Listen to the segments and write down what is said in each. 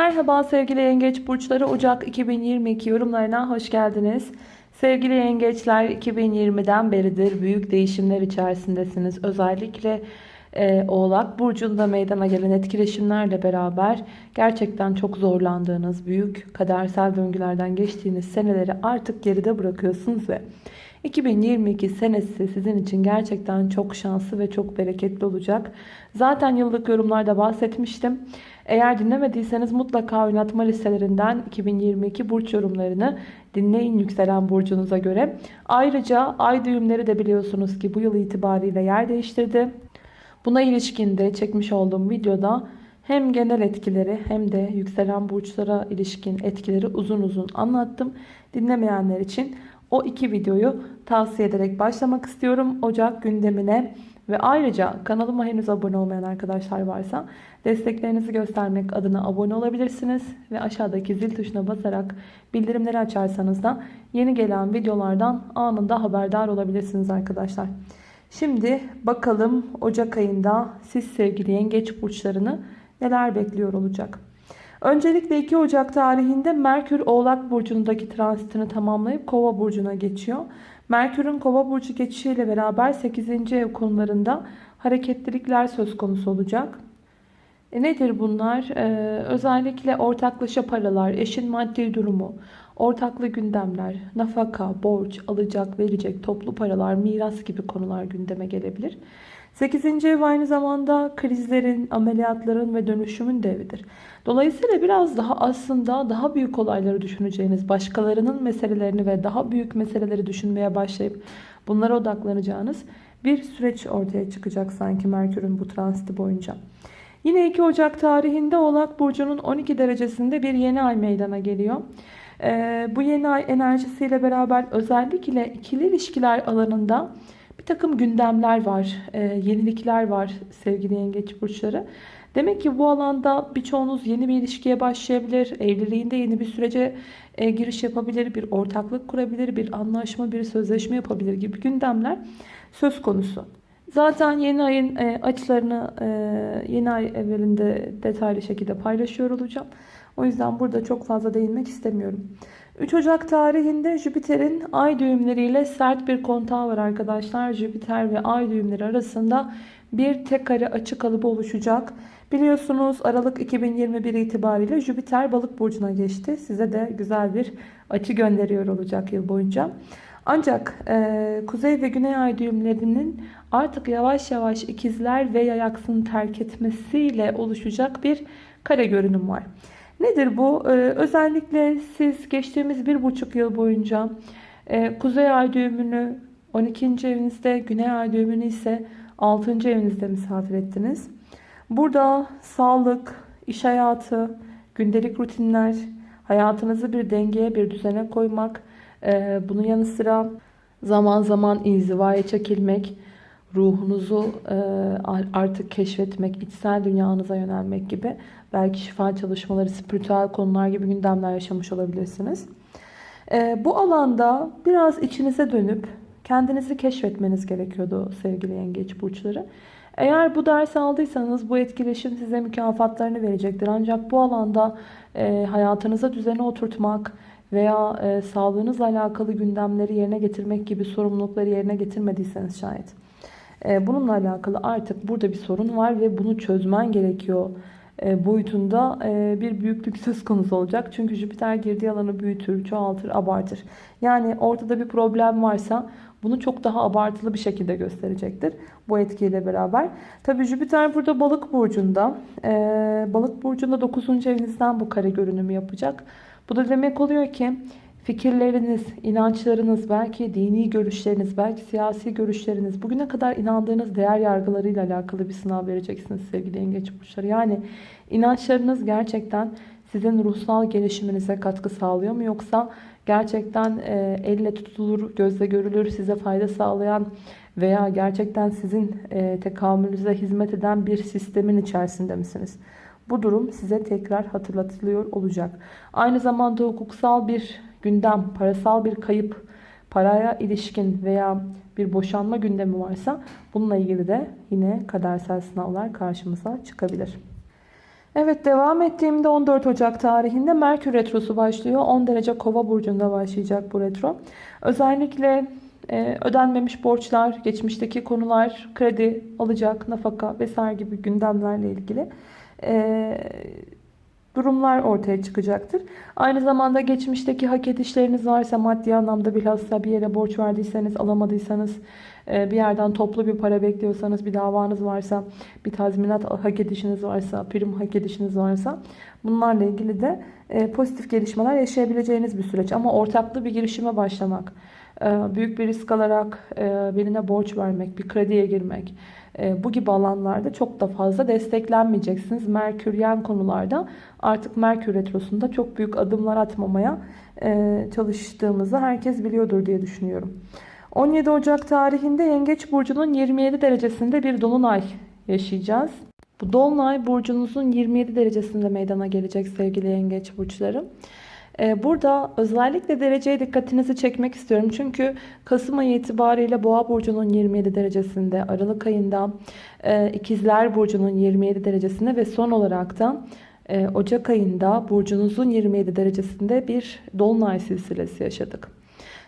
Merhaba sevgili yengeç burçları Ocak 2022 yorumlarına hoş geldiniz. Sevgili yengeçler 2020'den beridir büyük değişimler içerisindesiniz. Özellikle e, Oğlak Burcu'nda meydana gelen etkileşimlerle beraber gerçekten çok zorlandığınız, büyük kadersel döngülerden geçtiğiniz seneleri artık geride bırakıyorsunuz ve 2022 senesi sizin için gerçekten çok şanslı ve çok bereketli olacak. Zaten yıllık yorumlarda bahsetmiştim. Eğer dinlemediyseniz mutlaka oynatma listelerinden 2022 burç yorumlarını dinleyin yükselen burcunuza göre. Ayrıca ay düğümleri de biliyorsunuz ki bu yıl itibariyle yer değiştirdi. Buna ilişkin de çekmiş olduğum videoda hem genel etkileri hem de yükselen burçlara ilişkin etkileri uzun uzun anlattım. Dinlemeyenler için o iki videoyu tavsiye ederek başlamak istiyorum. Ocak gündemine ve ayrıca kanalıma henüz abone olmayan arkadaşlar varsa desteklerinizi göstermek adına abone olabilirsiniz. Ve aşağıdaki zil tuşuna basarak bildirimleri açarsanız da yeni gelen videolardan anında haberdar olabilirsiniz arkadaşlar. Şimdi bakalım Ocak ayında siz sevgili yengeç burçlarını neler bekliyor olacak. Öncelikle 2 Ocak tarihinde Merkür Oğlak Burcu'ndaki transitini tamamlayıp Kova Burcu'na geçiyor. Merkür'ün Kova Burcu geçişiyle beraber 8. ev konularında hareketlilikler söz konusu olacak. E nedir bunlar? Ee, özellikle ortaklaşa paralar, eşin maddi durumu, ortaklı gündemler, nafaka, borç, alacak, verecek, toplu paralar, miras gibi konular gündeme gelebilir. 8. ev aynı zamanda krizlerin, ameliyatların ve dönüşümün de evidir. Dolayısıyla biraz daha aslında daha büyük olayları düşüneceğiniz, başkalarının meselelerini ve daha büyük meseleleri düşünmeye başlayıp bunlara odaklanacağınız bir süreç ortaya çıkacak sanki Merkür'ün bu transiti boyunca. Yine 2 Ocak tarihinde Oğlak Burcu'nun 12 derecesinde bir yeni ay meydana geliyor. Ee, bu yeni ay enerjisiyle beraber özellikle ikili ilişkiler alanında bir takım gündemler var, e, yenilikler var sevgili yengeç burçları. Demek ki bu alanda birçoğunuz yeni bir ilişkiye başlayabilir, evliliğinde yeni bir sürece e, giriş yapabilir, bir ortaklık kurabilir, bir anlaşma, bir sözleşme yapabilir gibi gündemler söz konusu. Zaten yeni ayın e, açılarını e, yeni ay evvelinde detaylı şekilde paylaşıyor olacağım. O yüzden burada çok fazla değinmek istemiyorum. 3 Ocak tarihinde Jüpiter'in ay düğümleriyle sert bir kontağı var arkadaşlar. Jüpiter ve ay düğümleri arasında bir tek kare açı kalıbı oluşacak. Biliyorsunuz Aralık 2021 itibariyle Jüpiter balık burcuna geçti. Size de güzel bir açı gönderiyor olacak yıl boyunca. Ancak e, kuzey ve güney ay düğümlerinin artık yavaş yavaş ikizler ve yayaksını terk etmesiyle oluşacak bir kare görünüm var. Nedir bu? Ee, özellikle siz geçtiğimiz bir buçuk yıl boyunca e, kuzey ay düğümünü 12. evinizde, güney ay düğümünü ise 6. evinizde misafir ettiniz. Burada sağlık, iş hayatı, gündelik rutinler, hayatınızı bir dengeye, bir düzene koymak, e, bunun yanı sıra zaman zaman inzivaya çekilmek, ruhunuzu e, artık keşfetmek, içsel dünyanıza yönelmek gibi belki şifa çalışmaları, spiritüel konular gibi gündemler yaşamış olabilirsiniz. E, bu alanda biraz içinize dönüp kendinizi keşfetmeniz gerekiyordu sevgili yengeç burçları. Eğer bu dersi aldıysanız bu etkileşim size mükafatlarını verecektir. Ancak bu alanda e, hayatınıza düzene oturtmak veya e, sağlığınızla alakalı gündemleri yerine getirmek gibi sorumlulukları yerine getirmediyseniz şayet bununla alakalı artık burada bir sorun var ve bunu çözmen gerekiyor e, boyutunda e, bir büyüklük söz konusu olacak. Çünkü Jüpiter girdiği alanı büyütür, çoğaltır, abartır. Yani ortada bir problem varsa bunu çok daha abartılı bir şekilde gösterecektir. Bu etkiyle beraber. Tabii Jüpiter burada balık burcunda. E, balık burcunda 9. evinizden bu kare görünümü yapacak. Bu da demek oluyor ki fikirleriniz, inançlarınız, belki dini görüşleriniz, belki siyasi görüşleriniz, bugüne kadar inandığınız değer yargılarıyla alakalı bir sınav vereceksiniz sevgili yengeç burçları. Yani inançlarınız gerçekten sizin ruhsal gelişiminize katkı sağlıyor mu? Yoksa gerçekten e, elle tutulur, gözle görülür, size fayda sağlayan veya gerçekten sizin e, tekamülünüze hizmet eden bir sistemin içerisinde misiniz? Bu durum size tekrar hatırlatılıyor olacak. Aynı zamanda hukuksal bir gündem, parasal bir kayıp, paraya ilişkin veya bir boşanma gündemi varsa bununla ilgili de yine kadersel sınavlar karşımıza çıkabilir. Evet devam ettiğimde 14 Ocak tarihinde Merkür Retrosu başlıyor. 10 derece Kova burcunda başlayacak bu retro. Özellikle e, ödenmemiş borçlar, geçmişteki konular, kredi, alacak, nafaka vesaire gibi gündemlerle ilgili e, durumlar ortaya çıkacaktır. Aynı zamanda geçmişteki hak edişleriniz varsa maddi anlamda bilhassa bir yere borç verdiyseniz alamadıysanız e, bir yerden toplu bir para bekliyorsanız bir davanız varsa bir tazminat hak edişiniz varsa prim hak edişiniz varsa bunlarla ilgili de e, pozitif gelişmeler yaşayabileceğiniz bir süreç. Ama ortaklı bir girişime başlamak e, büyük bir risk alarak birine borç vermek, bir krediye girmek bu gibi alanlarda çok da fazla desteklenmeyeceksiniz. Merküryen konularda artık Merkür Retrosu'nda çok büyük adımlar atmamaya çalıştığımızı herkes biliyordur diye düşünüyorum. 17 Ocak tarihinde Yengeç Burcu'nun 27 derecesinde bir dolunay yaşayacağız. Bu dolunay burcunuzun 27 derecesinde meydana gelecek sevgili Yengeç Burçları. Ee, burada özellikle dereceye dikkatinizi çekmek istiyorum. Çünkü Kasım ayı itibariyle Boğa Burcu'nun 27 derecesinde, Aralık ayında e, İkizler Burcu'nun 27 derecesinde ve son olarak da e, Ocak ayında burcunuzun 27 derecesinde bir dolunay silsilesi yaşadık.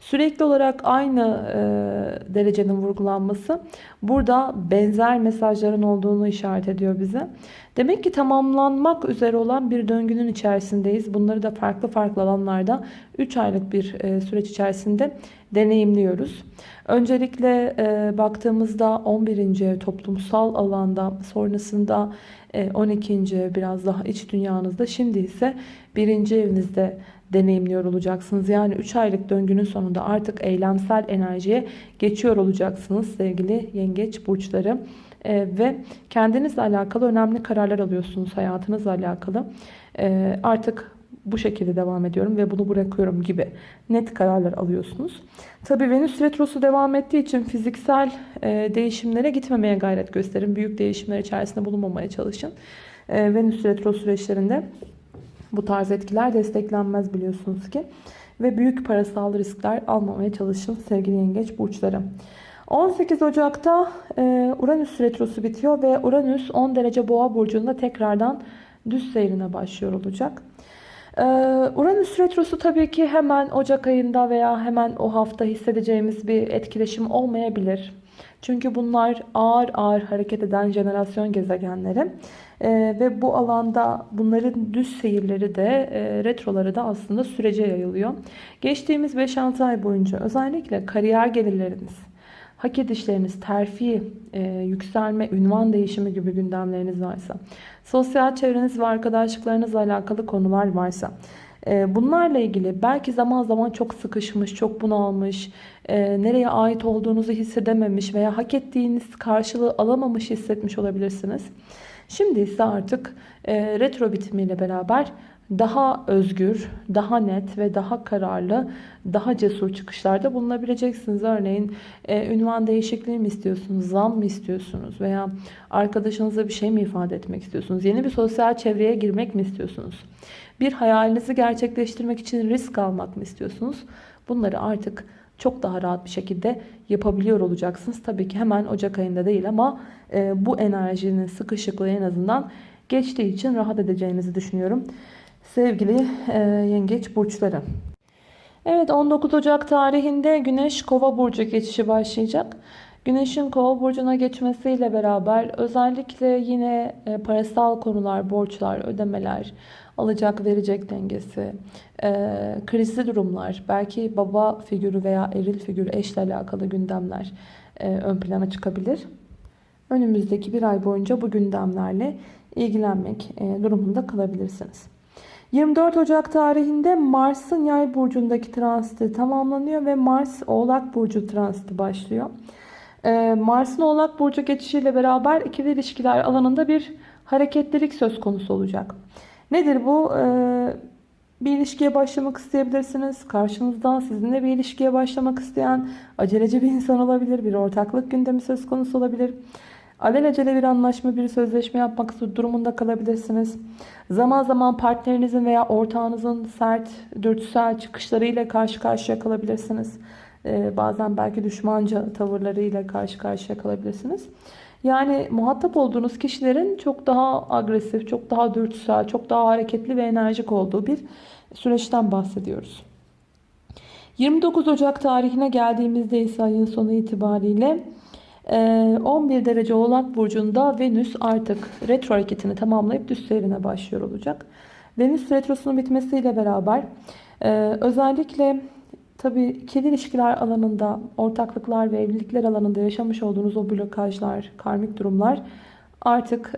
Sürekli olarak aynı e, derecenin vurgulanması burada benzer mesajların olduğunu işaret ediyor bize. Demek ki tamamlanmak üzere olan bir döngünün içerisindeyiz. Bunları da farklı farklı alanlarda 3 aylık bir e, süreç içerisinde deneyimliyoruz. Öncelikle e, baktığımızda 11. toplumsal alanda sonrasında e, 12. biraz daha iç dünyanızda şimdi ise 1. evinizde deneyimliyor olacaksınız. Yani 3 aylık döngünün sonunda artık eylemsel enerjiye geçiyor olacaksınız sevgili yengeç burçları. Ee, ve kendinizle alakalı önemli kararlar alıyorsunuz hayatınızla alakalı. Ee, artık bu şekilde devam ediyorum ve bunu bırakıyorum gibi net kararlar alıyorsunuz. Tabii Venüs Retrosu devam ettiği için fiziksel e, değişimlere gitmemeye gayret gösterin. Büyük değişimler içerisinde bulunmamaya çalışın. E, Venüs Retro süreçlerinde bu tarz etkiler desteklenmez biliyorsunuz ki. Ve büyük parasal riskler almamaya çalışın sevgili yengeç burçları. 18 Ocak'ta e, Uranüs retrosu bitiyor ve Uranüs 10 derece boğa burcunda tekrardan düz seyrine başlıyor olacak. E, Uranüs retrosu tabii ki hemen Ocak ayında veya hemen o hafta hissedeceğimiz bir etkileşim olmayabilir. Çünkü bunlar ağır ağır hareket eden jenerasyon gezegenleri. E, ve bu alanda bunların düz seyirleri de e, retroları da aslında sürece yayılıyor. Geçtiğimiz 5-6 ay boyunca özellikle kariyer gelirleriniz, hak edişleriniz, terfi, e, yükselme, ünvan değişimi gibi gündemleriniz varsa, sosyal çevreniz ve arkadaşlıklarınızla alakalı konular varsa, e, bunlarla ilgili belki zaman zaman çok sıkışmış, çok bunalmış, e, nereye ait olduğunuzu hissedememiş veya hak ettiğiniz karşılığı alamamış hissetmiş olabilirsiniz. Şimdi ise artık e, retro bitimiyle beraber daha özgür, daha net ve daha kararlı, daha cesur çıkışlarda bulunabileceksiniz. Örneğin e, ünvan değişikliği mi istiyorsunuz, zam mı istiyorsunuz veya arkadaşınıza bir şey mi ifade etmek istiyorsunuz? Yeni bir sosyal çevreye girmek mi istiyorsunuz? Bir hayalinizi gerçekleştirmek için risk almak mı istiyorsunuz? Bunları artık çok daha rahat bir şekilde yapabiliyor olacaksınız. Tabii ki hemen Ocak ayında değil ama e, bu enerjinin sıkışıklığı en azından geçtiği için rahat edeceğinizi düşünüyorum. Sevgili e, yengeç burçları. Evet 19 Ocak tarihinde Güneş Kova burcu geçişi başlayacak. Güneşin Kova burcuna geçmesiyle beraber özellikle yine e, parasal konular, borçlar, ödemeler, alacak verecek dengesi, e, krizli durumlar, belki baba figürü veya eril figürü eşle alakalı gündemler e, ön plana çıkabilir. Önümüzdeki bir ay boyunca bu gündemlerle ilgilenmek e, durumunda kalabilirsiniz. 24 Ocak tarihinde Mars'ın yay burcundaki transiti tamamlanıyor ve Mars Oğlak Burcu transiti başlıyor. Ee, Mars'ın Oğlak Burcu geçişiyle beraber ikili ilişkiler alanında bir hareketlilik söz konusu olacak. Nedir bu? Ee, bir ilişkiye başlamak isteyebilirsiniz. Karşınızda sizinle bir ilişkiye başlamak isteyen aceleci bir insan olabilir. Bir ortaklık gündemi söz konusu olabilir. Alelacele bir anlaşma, bir sözleşme yapmak durumunda kalabilirsiniz. Zaman zaman partnerinizin veya ortağınızın sert, dürtüsel çıkışlarıyla karşı karşıya kalabilirsiniz. Ee, bazen belki düşmanca tavırlarıyla karşı karşıya kalabilirsiniz. Yani muhatap olduğunuz kişilerin çok daha agresif, çok daha dürtüsel, çok daha hareketli ve enerjik olduğu bir süreçten bahsediyoruz. 29 Ocak tarihine geldiğimizde ise ayın sonu itibariyle 11 derece Oğlak Burcu'nda Venüs artık retro hareketini tamamlayıp düz seyrine başlıyor olacak. Venüs retrosunun bitmesiyle beraber özellikle tabii ikili ilişkiler alanında, ortaklıklar ve evlilikler alanında yaşamış olduğunuz o blokajlar, karmik durumlar artık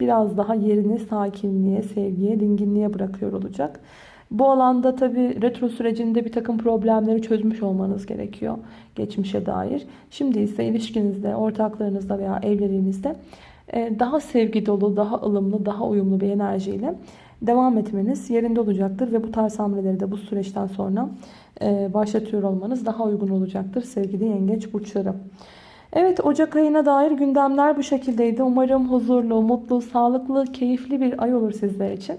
biraz daha yerini sakinliğe, sevgiye, dinginliğe bırakıyor olacak. Bu alanda tabi retro sürecinde bir takım problemleri çözmüş olmanız gerekiyor geçmişe dair. Şimdi ise ilişkinizde, ortaklarınızda veya evliliğinizde daha sevgi dolu, daha ılımlı, daha uyumlu bir enerjiyle devam etmeniz yerinde olacaktır. Ve bu tarz hamleleri de bu süreçten sonra başlatıyor olmanız daha uygun olacaktır sevgili yengeç burçları. Evet Ocak ayına dair gündemler bu şekildeydi. Umarım huzurlu, mutlu, sağlıklı, keyifli bir ay olur sizler için.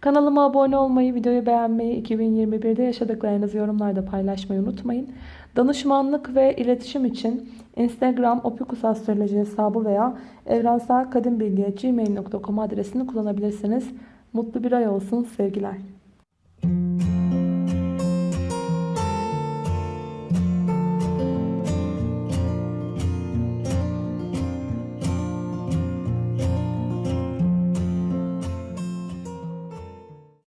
Kanalıma abone olmayı, videoyu beğenmeyi, 2021'de yaşadıklarınızı yorumlarda paylaşmayı unutmayın. Danışmanlık ve iletişim için Instagram opikusastroloji hesabı veya evrenselkadimbilgi.gmail.com adresini kullanabilirsiniz. Mutlu bir ay olsun sevgiler.